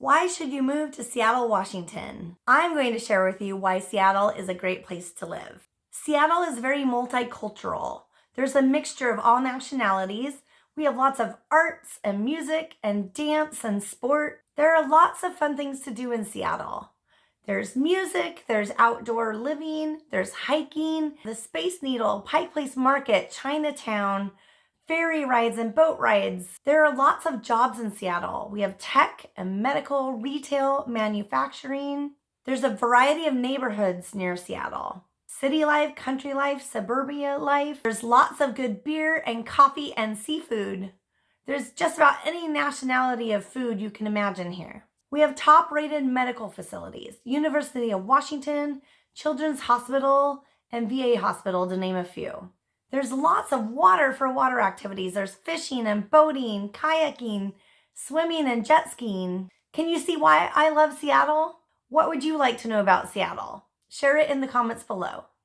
Why should you move to Seattle, Washington? I'm going to share with you why Seattle is a great place to live. Seattle is very multicultural. There's a mixture of all nationalities. We have lots of arts and music and dance and sport. There are lots of fun things to do in Seattle. There's music, there's outdoor living, there's hiking, the Space Needle, Pike Place Market, Chinatown, ferry rides and boat rides. There are lots of jobs in Seattle. We have tech and medical, retail, manufacturing. There's a variety of neighborhoods near Seattle. City life, country life, suburbia life. There's lots of good beer and coffee and seafood. There's just about any nationality of food you can imagine here. We have top rated medical facilities, University of Washington, Children's Hospital, and VA Hospital to name a few. There's lots of water for water activities. There's fishing and boating, kayaking, swimming and jet skiing. Can you see why I love Seattle? What would you like to know about Seattle? Share it in the comments below.